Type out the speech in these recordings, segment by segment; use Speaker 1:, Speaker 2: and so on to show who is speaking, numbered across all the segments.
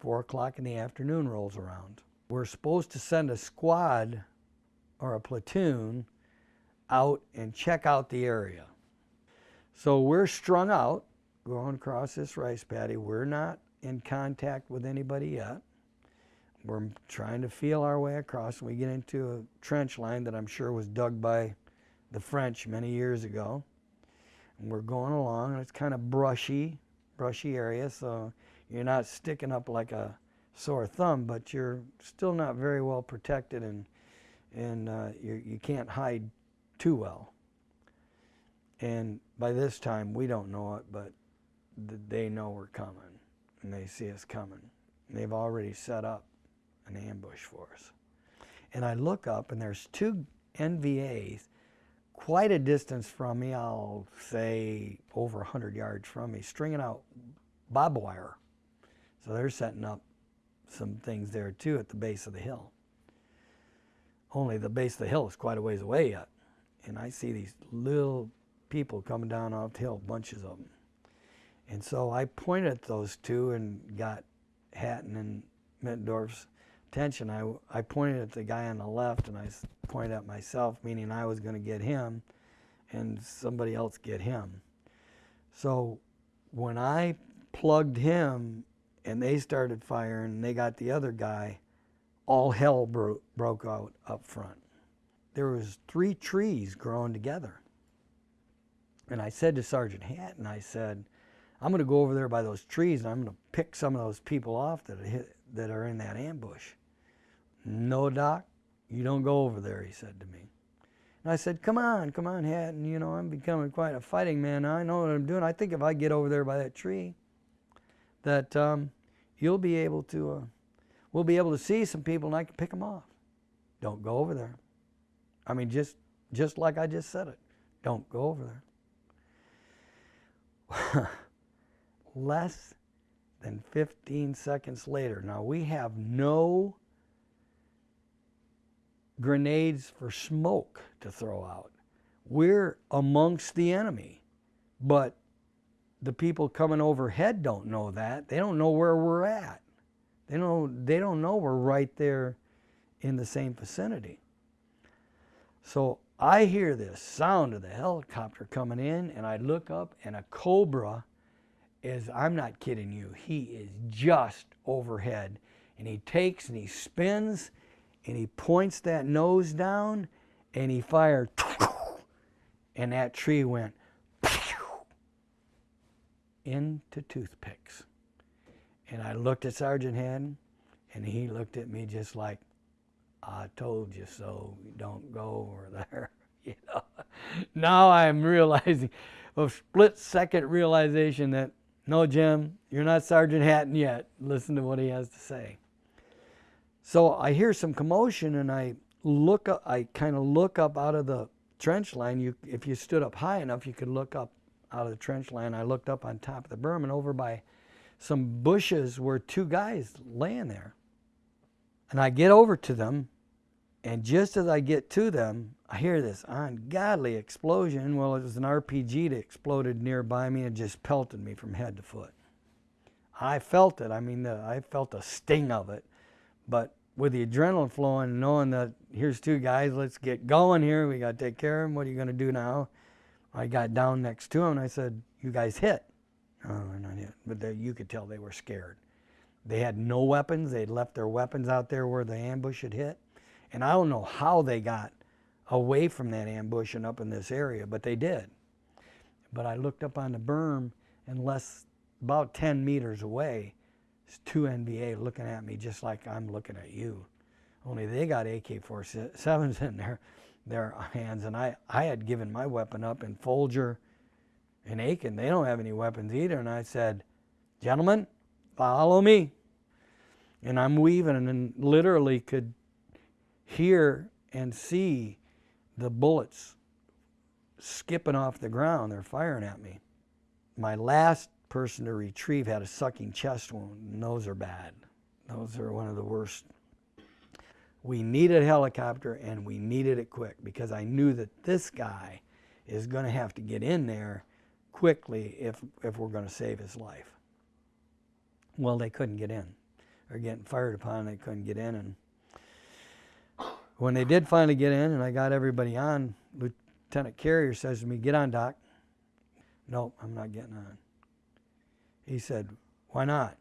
Speaker 1: 4 o'clock in the afternoon rolls around. We're supposed to send a squad or a platoon out and check out the area. So we're strung out going across this rice paddy. We're not in contact with anybody yet. We're trying to feel our way across. We get into a trench line that I'm sure was dug by the French many years ago. And we're going along, and it's kind of brushy, brushy area, so you're not sticking up like a sore thumb, but you're still not very well protected, and and uh, you you can't hide too well. And by this time, we don't know it, but they know we're coming, and they see us coming. And they've already set up an ambush for us. And I look up, and there's two NVAs quite a distance from me, I'll say over 100 yards from me, stringing out barbed wire. So they're setting up some things there too at the base of the hill. Only the base of the hill is quite a ways away yet. And I see these little people coming down off the hill, bunches of them. And so I pointed at those two and got Hatton and Mittendorf's attention. I, I pointed at the guy on the left and I pointed at myself, meaning I was going to get him and somebody else get him. So when I plugged him and they started firing and they got the other guy, all hell bro broke out up front. There was three trees growing together. And I said to Sergeant Hatton, I said, I'm going to go over there by those trees and I'm going to pick some of those people off that, hit, that are in that ambush. No, Doc, you don't go over there, he said to me. And I said, come on, come on, Hatton, you know, I'm becoming quite a fighting man. I know what I'm doing. I think if I get over there by that tree, that um, you'll be able to, uh, we'll be able to see some people and I can pick them off. Don't go over there. I mean, just, just like I just said it. Don't go over there. Less than 15 seconds later. Now we have no grenades for smoke to throw out. We're amongst the enemy, but the people coming overhead don't know that. They don't know where we're at. They don't, they don't know we're right there in the same vicinity. So I hear this sound of the helicopter coming in and I look up and a Cobra is, I'm not kidding you, he is just overhead. And he takes and he spins and he points that nose down and he fired and that tree went into toothpicks. And I looked at Sergeant Hatton and he looked at me just like, I told you so, don't go over there. you know? Now I'm realizing, a split second realization that, no Jim, you're not Sergeant Hatton yet. Listen to what he has to say. So I hear some commotion and I look up, I kind of look up out of the trench line. You, if you stood up high enough, you could look up out of the trench line. I looked up on top of the berm and over by some bushes were two guys laying there. And I get over to them, and just as I get to them, I hear this ungodly explosion. Well, it was an RPG that exploded nearby me and just pelted me from head to foot. I felt it. I mean, the, I felt the sting of it. But with the adrenaline flowing, knowing that here's two guys, let's get going here. We got to take care of them. What are you going to do now? I got down next to him and I said, you guys hit. Oh, we're not hit. But they, you could tell they were scared. They had no weapons. They'd left their weapons out there where the ambush had hit. And I don't know how they got away from that ambush and up in this area, but they did. But I looked up on the berm and less, about 10 meters away, it's two NVA looking at me just like I'm looking at you. Only they got AK-47s in their, their hands, and I, I had given my weapon up, and Folger and Aiken, they don't have any weapons either. And I said, gentlemen, follow me. And I'm weaving and literally could hear and see the bullets skipping off the ground. They're firing at me. My last person to retrieve had a sucking chest wound, and those are bad. Those are one of the worst. We needed a helicopter, and we needed it quick because I knew that this guy is going to have to get in there quickly if, if we're going to save his life. Well, they couldn't get in. or getting fired upon. They couldn't get in, and when they did finally get in, and I got everybody on, Lieutenant Carrier says to me, "Get on, Doc." Nope, I'm not getting on. He said, "Why not?"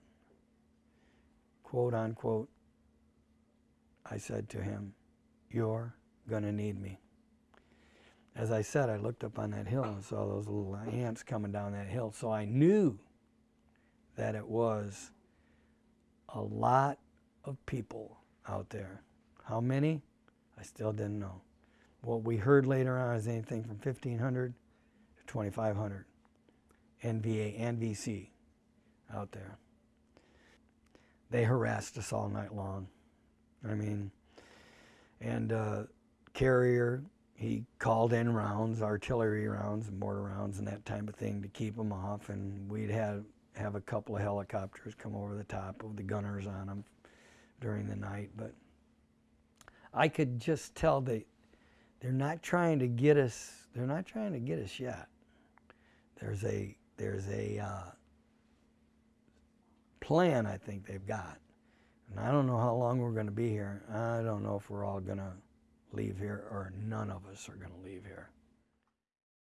Speaker 1: Quote unquote. I said to him, "You're gonna need me." As I said, I looked up on that hill and saw those little ants coming down that hill, so I knew that it was a lot of people out there. How many? I still didn't know. What we heard later on is anything from 1,500 to 2,500 NVA and VC out there. They harassed us all night long. I mean, and uh, Carrier, he called in rounds, artillery rounds, and mortar rounds, and that type of thing to keep them off. And we'd have have a couple of helicopters come over the top of the gunners on them during the night. But I could just tell they they're not trying to get us. They're not trying to get us yet. There's a there's a uh, plan I think they've got, and I don't know how long we're going to be here. I don't know if we're all going to leave here or none of us are going to leave here.